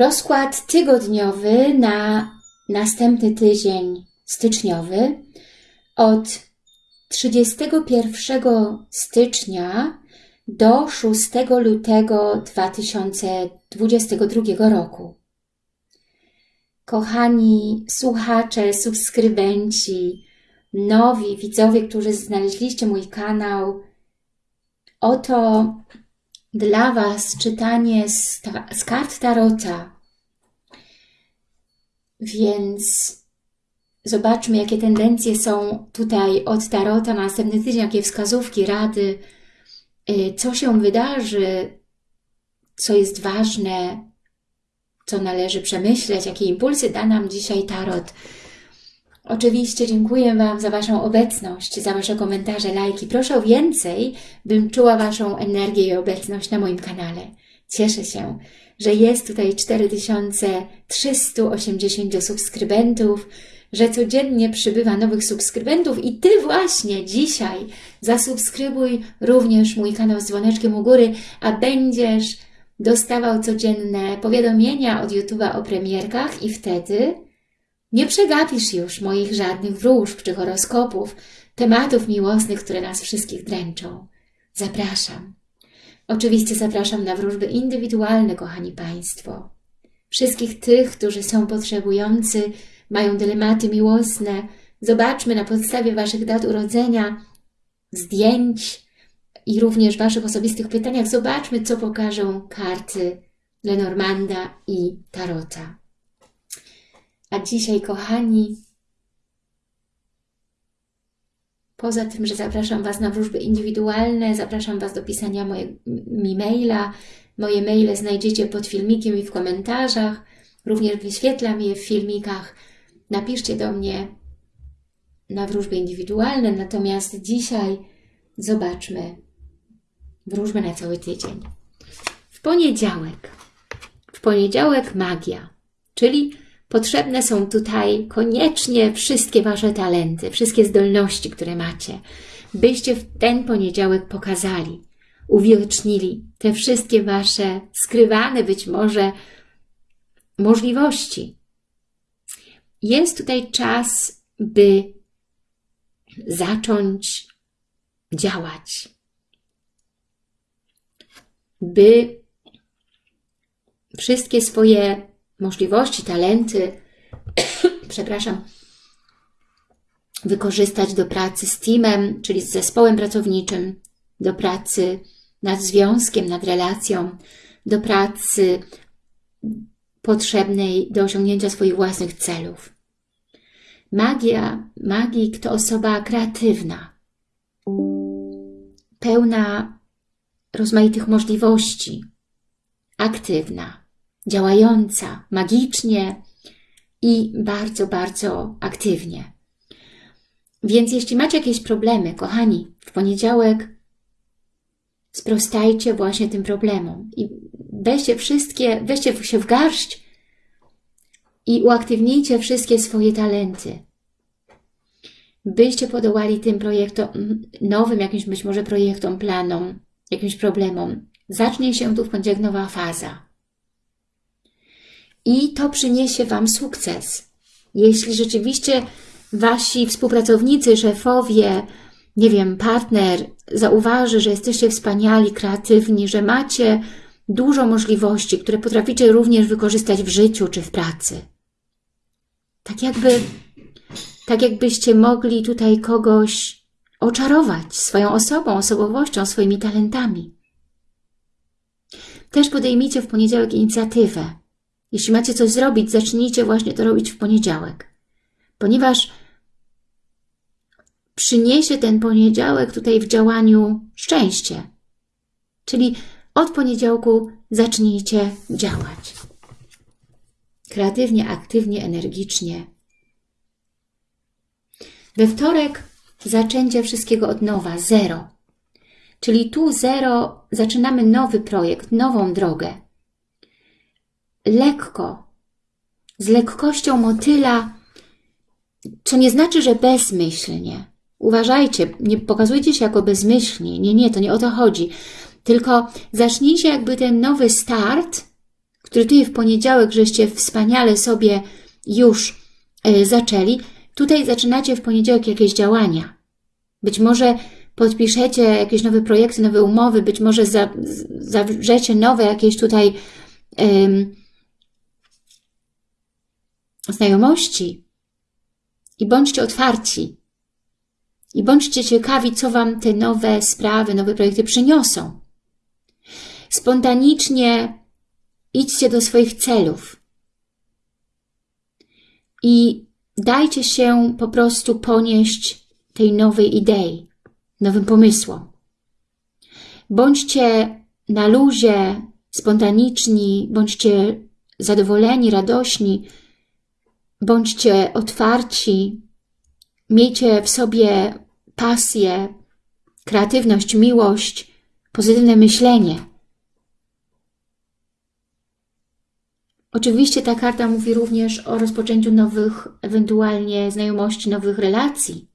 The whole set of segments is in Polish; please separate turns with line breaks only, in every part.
Rozkład tygodniowy na następny tydzień styczniowy od 31 stycznia do 6 lutego 2022 roku. Kochani słuchacze, subskrybenci, nowi widzowie, którzy znaleźliście mój kanał, oto dla Was czytanie z, z kart Tarota. Więc zobaczmy, jakie tendencje są tutaj od Tarota na następny tydzień, jakie wskazówki, rady, y, co się wydarzy, co jest ważne, co należy przemyśleć, jakie impulsy da nam dzisiaj Tarot. Oczywiście dziękuję Wam za Waszą obecność, za Wasze komentarze, lajki. Proszę o więcej, bym czuła Waszą energię i obecność na moim kanale. Cieszę się, że jest tutaj 4380 subskrybentów, że codziennie przybywa nowych subskrybentów i Ty właśnie dzisiaj zasubskrybuj również mój kanał z dzwoneczkiem u góry, a będziesz dostawał codzienne powiadomienia od YouTube'a o premierkach i wtedy nie przegapisz już moich żadnych wróżb czy horoskopów, tematów miłosnych, które nas wszystkich dręczą. Zapraszam. Oczywiście zapraszam na wróżby indywidualne, kochani Państwo. Wszystkich tych, którzy są potrzebujący, mają dylematy miłosne. Zobaczmy na podstawie Waszych dat urodzenia, zdjęć i również Waszych osobistych pytaniach. Zobaczmy, co pokażą karty Lenormanda i Tarota. A dzisiaj, kochani, poza tym, że zapraszam Was na wróżby indywidualne, zapraszam Was do pisania mi maila. Moje maile znajdziecie pod filmikiem i w komentarzach. Również wyświetlam je w filmikach. Napiszcie do mnie na wróżby indywidualne. Natomiast dzisiaj zobaczmy wróżbę na cały tydzień. W poniedziałek. W poniedziałek magia, czyli Potrzebne są tutaj koniecznie wszystkie Wasze talenty, wszystkie zdolności, które macie, byście w ten poniedziałek pokazali, uwiocznili te wszystkie Wasze skrywane być może możliwości. Jest tutaj czas, by zacząć działać, by wszystkie swoje możliwości, talenty, przepraszam, wykorzystać do pracy z teamem, czyli z zespołem pracowniczym, do pracy nad związkiem, nad relacją, do pracy potrzebnej do osiągnięcia swoich własnych celów. Magia, magik to osoba kreatywna, pełna rozmaitych możliwości, aktywna, działająca magicznie i bardzo, bardzo aktywnie. Więc jeśli macie jakieś problemy, kochani, w poniedziałek sprostajcie właśnie tym problemom i weźcie wszystkie, weźcie się w garść i uaktywnijcie wszystkie swoje talenty. Byście podołali tym projektom, nowym jakimś być może projektom, planom, jakimś problemom. Zacznie się tu w poniedziałek nowa faza i to przyniesie Wam sukces. Jeśli rzeczywiście Wasi współpracownicy, szefowie, nie wiem, partner zauważy, że jesteście wspaniali, kreatywni, że macie dużo możliwości, które potraficie również wykorzystać w życiu czy w pracy. Tak jakby, tak jakbyście mogli tutaj kogoś oczarować swoją osobą, osobowością, swoimi talentami. Też podejmijcie w poniedziałek inicjatywę. Jeśli macie coś zrobić, zacznijcie właśnie to robić w poniedziałek. Ponieważ przyniesie ten poniedziałek tutaj w działaniu szczęście. Czyli od poniedziałku zacznijcie działać. Kreatywnie, aktywnie, energicznie. We wtorek zaczęcie wszystkiego od nowa, zero. Czyli tu zero, zaczynamy nowy projekt, nową drogę lekko, z lekkością motyla, co nie znaczy, że bezmyślnie. Uważajcie, nie pokazujcie się jako bezmyślni. Nie, nie, to nie o to chodzi. Tylko zacznijcie jakby ten nowy start, który tutaj w poniedziałek żeście wspaniale sobie już y, zaczęli, tutaj zaczynacie w poniedziałek jakieś działania. Być może podpiszecie jakieś nowe projekty, nowe umowy, być może za, zawrzecie nowe jakieś tutaj znajomości. I bądźcie otwarci. I bądźcie ciekawi, co Wam te nowe sprawy, nowe projekty przyniosą. Spontanicznie idźcie do swoich celów. I dajcie się po prostu ponieść tej nowej idei, nowym pomysłom. Bądźcie na luzie, spontaniczni, bądźcie zadowoleni, radośni, bądźcie otwarci, miejcie w sobie pasję, kreatywność, miłość, pozytywne myślenie. Oczywiście ta karta mówi również o rozpoczęciu nowych, ewentualnie znajomości, nowych relacji.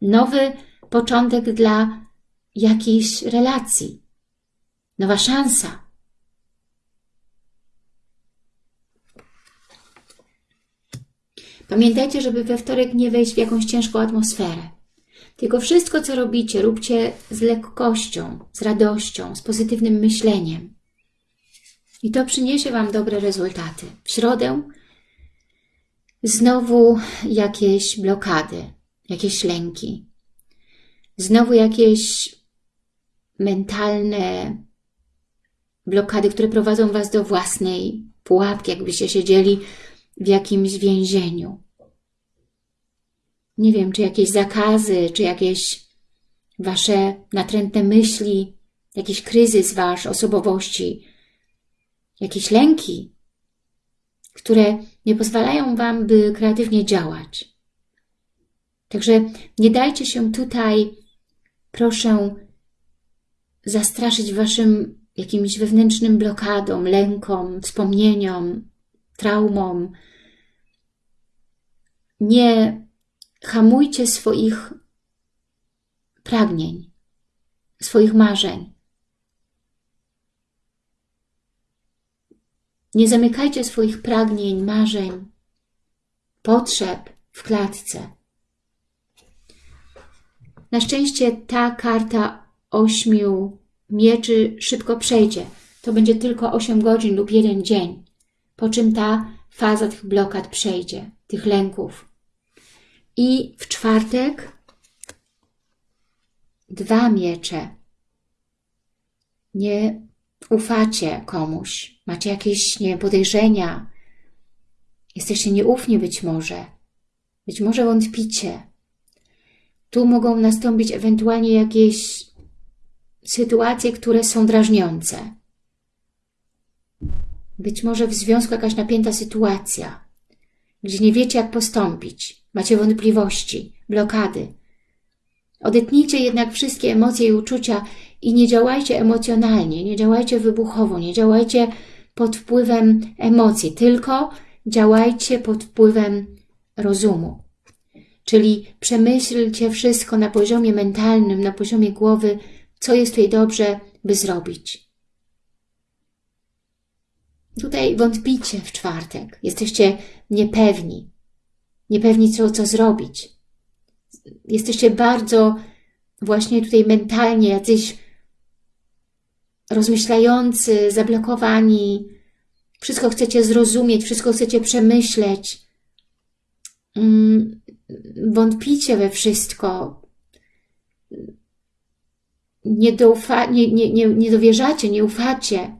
Nowy początek dla jakiejś relacji. Nowa szansa. Pamiętajcie, żeby we wtorek nie wejść w jakąś ciężką atmosferę. Tylko wszystko, co robicie, róbcie z lekkością, z radością, z pozytywnym myśleniem. I to przyniesie Wam dobre rezultaty. W środę znowu jakieś blokady, jakieś lęki, znowu jakieś mentalne blokady, które prowadzą Was do własnej pułapki, jakbyście siedzieli w jakimś więzieniu. Nie wiem, czy jakieś zakazy, czy jakieś Wasze natrętne myśli, jakiś kryzys Wasz osobowości, jakieś lęki, które nie pozwalają Wam, by kreatywnie działać. Także nie dajcie się tutaj, proszę, zastraszyć Waszym jakimś wewnętrznym blokadom, lękom, wspomnieniom, traumom. Nie hamujcie swoich pragnień, swoich marzeń. Nie zamykajcie swoich pragnień, marzeń, potrzeb w klatce. Na szczęście ta karta ośmiu mieczy szybko przejdzie. To będzie tylko 8 godzin lub jeden dzień po czym ta faza tych blokad przejdzie, tych lęków. I w czwartek dwa miecze. Nie ufacie komuś, macie jakieś nie, podejrzenia, jesteście nieufni być może, być może wątpicie. Tu mogą nastąpić ewentualnie jakieś sytuacje, które są drażniące. Być może w związku jakaś napięta sytuacja, gdzie nie wiecie, jak postąpić, macie wątpliwości, blokady. Odetnijcie jednak wszystkie emocje i uczucia i nie działajcie emocjonalnie, nie działajcie wybuchowo, nie działajcie pod wpływem emocji, tylko działajcie pod wpływem rozumu. Czyli przemyślcie wszystko na poziomie mentalnym, na poziomie głowy, co jest tutaj dobrze, by zrobić. Tutaj wątpicie w czwartek, jesteście niepewni, niepewni co, co zrobić. Jesteście bardzo właśnie tutaj mentalnie jacyś rozmyślający, zablokowani, wszystko chcecie zrozumieć, wszystko chcecie przemyśleć, mm, wątpicie we wszystko, nie, doufa, nie, nie, nie, nie dowierzacie, nie ufacie,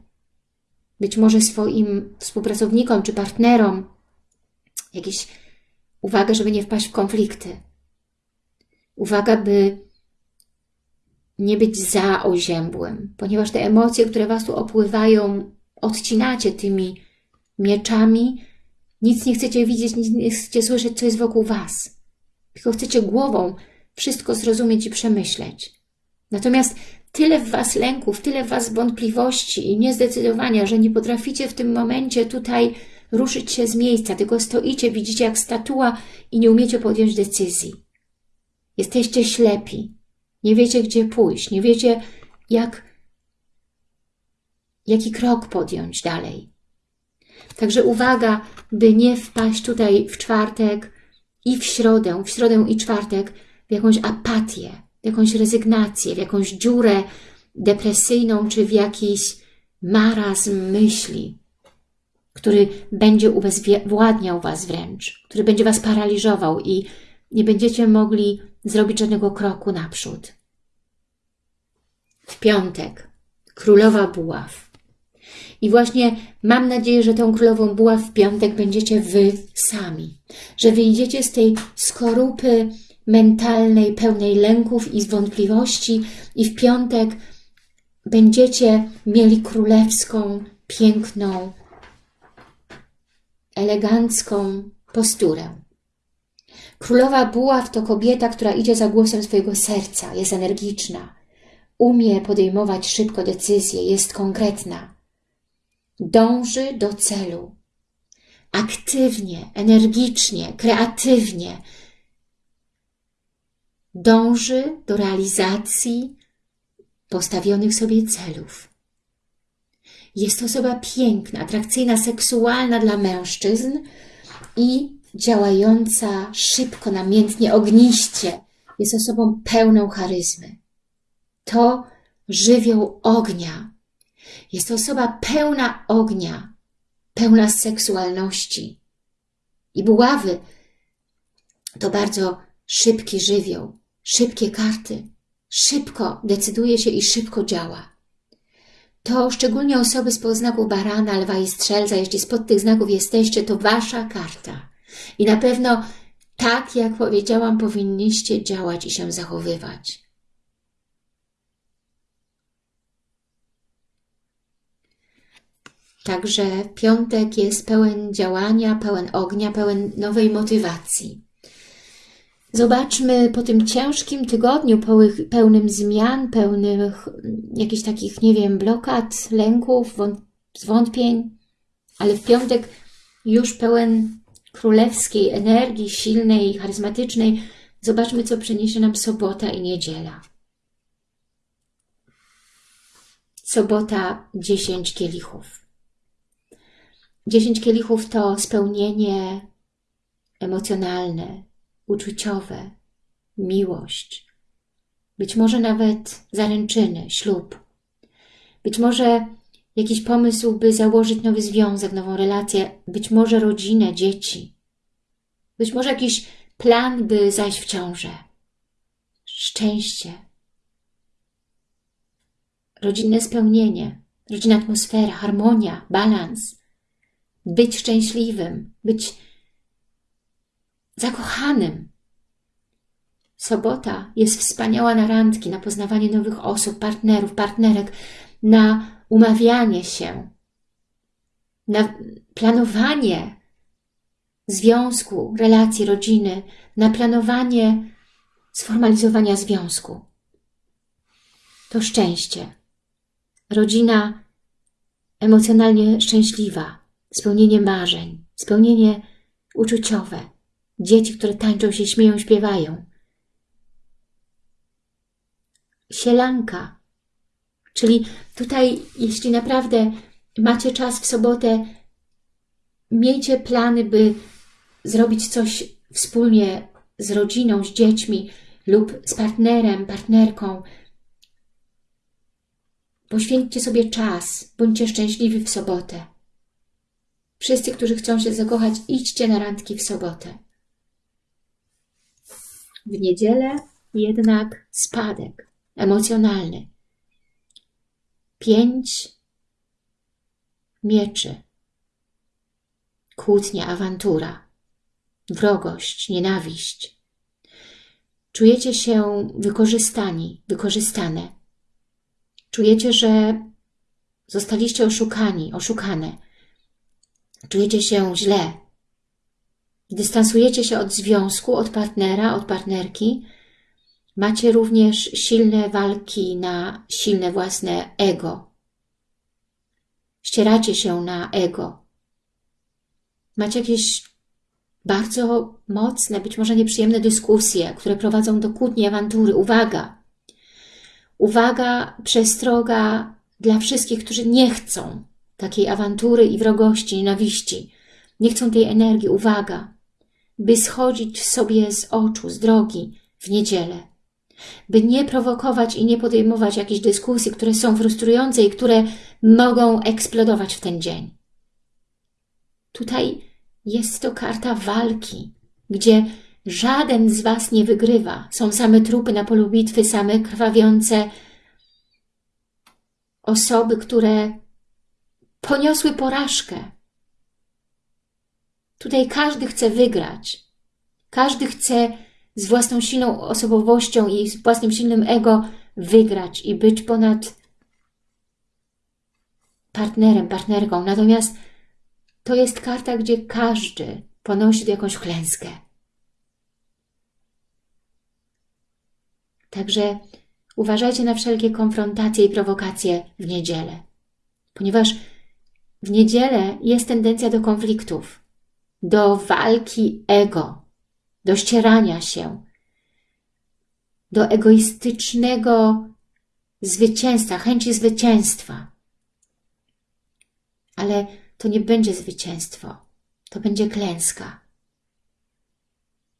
być może swoim współpracownikom czy partnerom jakieś uwagę, żeby nie wpaść w konflikty. Uwaga, by nie być za oziębłym, ponieważ te emocje, które Was tu opływają, odcinacie tymi mieczami, nic nie chcecie widzieć, nic nie chcecie słyszeć, co jest wokół Was. Tylko chcecie głową wszystko zrozumieć i przemyśleć. Natomiast tyle w Was lęków, tyle w Was wątpliwości i niezdecydowania, że nie potraficie w tym momencie tutaj ruszyć się z miejsca, tylko stoicie, widzicie jak statua i nie umiecie podjąć decyzji. Jesteście ślepi, nie wiecie gdzie pójść, nie wiecie jak, jaki krok podjąć dalej. Także uwaga, by nie wpaść tutaj w czwartek i w środę, w środę i czwartek w jakąś apatię, w jakąś rezygnację, w jakąś dziurę depresyjną, czy w jakiś marazm myśli, który będzie ubezwładniał Was wręcz, który będzie Was paraliżował i nie będziecie mogli zrobić żadnego kroku naprzód. W piątek królowa buław. I właśnie mam nadzieję, że tą królową buław w piątek będziecie Wy sami. Że wyjdziecie z tej skorupy mentalnej, pełnej lęków i wątpliwości i w piątek będziecie mieli królewską, piękną, elegancką posturę. Królowa buław to kobieta, która idzie za głosem swojego serca, jest energiczna, umie podejmować szybko decyzje, jest konkretna, dąży do celu, aktywnie, energicznie, kreatywnie, dąży do realizacji postawionych sobie celów. Jest to osoba piękna, atrakcyjna, seksualna dla mężczyzn i działająca szybko, namiętnie, ogniście. Jest osobą pełną charyzmy. To żywioł ognia. Jest to osoba pełna ognia, pełna seksualności. I buławy to bardzo szybki żywioł, szybkie karty. Szybko decyduje się i szybko działa to szczególnie osoby z podznaków barana, lwa i strzelca, jeśli spod tych znaków jesteście, to wasza karta. I na pewno tak, jak powiedziałam, powinniście działać i się zachowywać. Także piątek jest pełen działania, pełen ognia, pełen nowej motywacji. Zobaczmy po tym ciężkim tygodniu, pełnym zmian, pełnych jakichś takich, nie wiem, blokad, lęków, zwątpień, ale w piątek już pełen królewskiej energii, silnej, charyzmatycznej. Zobaczmy, co przyniesie nam sobota i niedziela. Sobota 10 kielichów. 10 kielichów to spełnienie emocjonalne, uczuciowe, miłość, być może nawet zaręczyny, ślub, być może jakiś pomysł, by założyć nowy związek, nową relację, być może rodzinę, dzieci, być może jakiś plan, by zajść w ciążę, szczęście, rodzinne spełnienie, rodzinna atmosfera, harmonia, balans, być szczęśliwym, być zakochanym. Sobota jest wspaniała na randki, na poznawanie nowych osób, partnerów, partnerek, na umawianie się, na planowanie związku, relacji, rodziny, na planowanie sformalizowania związku. To szczęście. Rodzina emocjonalnie szczęśliwa, spełnienie marzeń, spełnienie uczuciowe, Dzieci, które tańczą się, śmieją, śpiewają. Sielanka. Czyli tutaj, jeśli naprawdę macie czas w sobotę, miejcie plany, by zrobić coś wspólnie z rodziną, z dziećmi lub z partnerem, partnerką. Poświęćcie sobie czas, bądźcie szczęśliwi w sobotę. Wszyscy, którzy chcą się zakochać, idźcie na randki w sobotę. W niedzielę jednak spadek emocjonalny. Pięć mieczy. Kłótnia, awantura, wrogość, nienawiść. Czujecie się wykorzystani, wykorzystane. Czujecie, że zostaliście oszukani, oszukane. Czujecie się źle, dystansujecie się od związku, od partnera, od partnerki, macie również silne walki na silne własne ego. Ścieracie się na ego. Macie jakieś bardzo mocne, być może nieprzyjemne dyskusje, które prowadzą do kłótni, awantury. Uwaga! Uwaga, przestroga dla wszystkich, którzy nie chcą takiej awantury i wrogości, nienawiści. Nie chcą tej energii, uwaga, by schodzić sobie z oczu, z drogi w niedzielę. By nie prowokować i nie podejmować jakichś dyskusji, które są frustrujące i które mogą eksplodować w ten dzień. Tutaj jest to karta walki, gdzie żaden z Was nie wygrywa. Są same trupy na polu bitwy, same krwawiące osoby, które poniosły porażkę. Tutaj każdy chce wygrać. Każdy chce z własną silną osobowością i z własnym silnym ego wygrać i być ponad partnerem, partnerką. Natomiast to jest karta, gdzie każdy ponosi jakąś klęskę. Także uważajcie na wszelkie konfrontacje i prowokacje w niedzielę, ponieważ w niedzielę jest tendencja do konfliktów, do walki ego, do ścierania się, do egoistycznego zwycięstwa, chęci zwycięstwa. Ale to nie będzie zwycięstwo, to będzie klęska.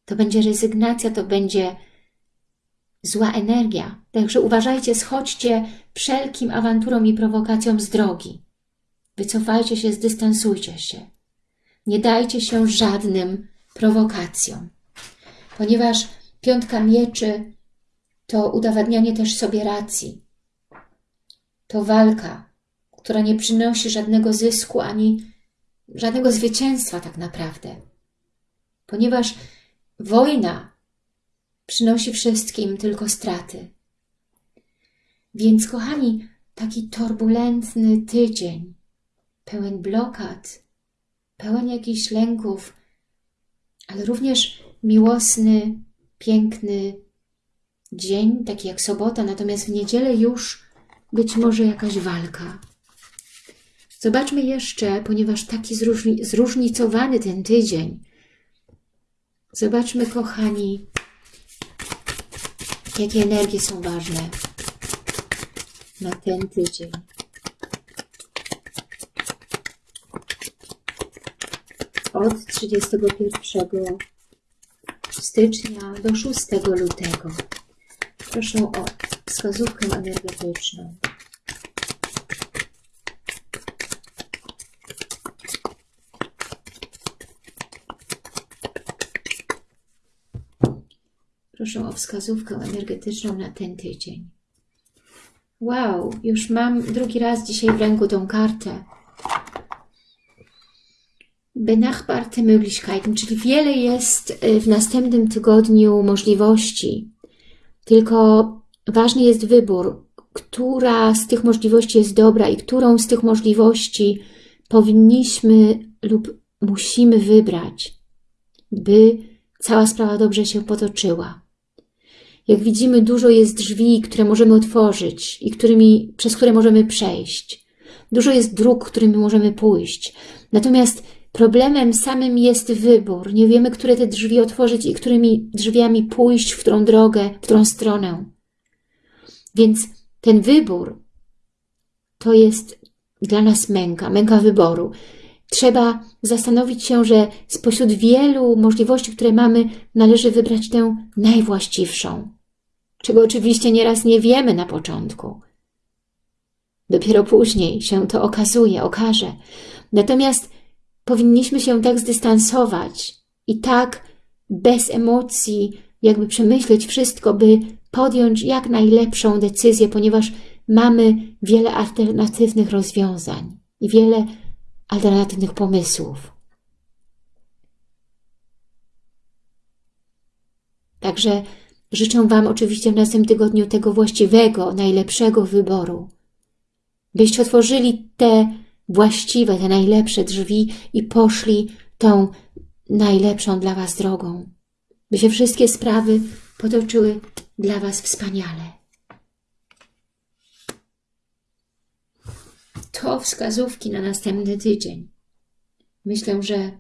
To będzie rezygnacja, to będzie zła energia. Także uważajcie, schodźcie wszelkim awanturom i prowokacjom z drogi. Wycofajcie się, zdystansujcie się. Nie dajcie się żadnym prowokacjom. Ponieważ piątka mieczy to udowadnianie też sobie racji. To walka, która nie przynosi żadnego zysku ani żadnego zwycięstwa tak naprawdę. Ponieważ wojna przynosi wszystkim tylko straty. Więc, kochani, taki turbulentny tydzień, pełen blokad, pełen jakichś lęków, ale również miłosny, piękny dzień, taki jak sobota, natomiast w niedzielę już być może jakaś walka. Zobaczmy jeszcze, ponieważ taki zróżni zróżnicowany ten tydzień. Zobaczmy, kochani, jakie energie są ważne na ten tydzień. Od 31 stycznia do 6 lutego. Proszę o wskazówkę energetyczną. Proszę o wskazówkę energetyczną na ten tydzień. Wow, już mam drugi raz dzisiaj w ręku tą kartę. Benachbarte Möglichkeiten, czyli wiele jest y, w następnym tygodniu możliwości. Tylko ważny jest wybór, która z tych możliwości jest dobra i którą z tych możliwości powinniśmy lub musimy wybrać, by cała sprawa dobrze się potoczyła. Jak widzimy, dużo jest drzwi, które możemy otworzyć i którymi, przez które możemy przejść. Dużo jest dróg, którymi możemy pójść. Natomiast problemem samym jest wybór. Nie wiemy, które te drzwi otworzyć i którymi drzwiami pójść, w którą drogę, w którą stronę. Więc ten wybór to jest dla nas męka, męka wyboru. Trzeba zastanowić się, że spośród wielu możliwości, które mamy, należy wybrać tę najwłaściwszą, czego oczywiście nieraz nie wiemy na początku. Dopiero później się to okazuje, okaże. Natomiast powinniśmy się tak zdystansować i tak bez emocji jakby przemyśleć wszystko, by podjąć jak najlepszą decyzję, ponieważ mamy wiele alternatywnych rozwiązań i wiele alternatywnych pomysłów. Także życzę Wam oczywiście w następnym tygodniu tego właściwego, najlepszego wyboru, byście otworzyli te właściwe, te najlepsze drzwi i poszli tą najlepszą dla Was drogą, by się wszystkie sprawy potoczyły dla Was wspaniale. to wskazówki na następny tydzień. Myślę, że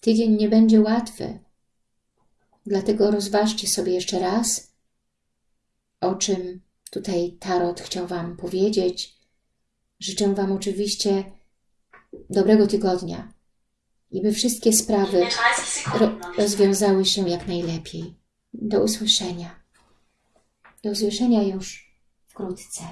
tydzień nie będzie łatwy. Dlatego rozważcie sobie jeszcze raz, o czym tutaj Tarot chciał Wam powiedzieć. Życzę Wam oczywiście dobrego tygodnia i by wszystkie sprawy
Mir 30
ro rozwiązały się jak najlepiej. Do usłyszenia. Do usłyszenia już wkrótce.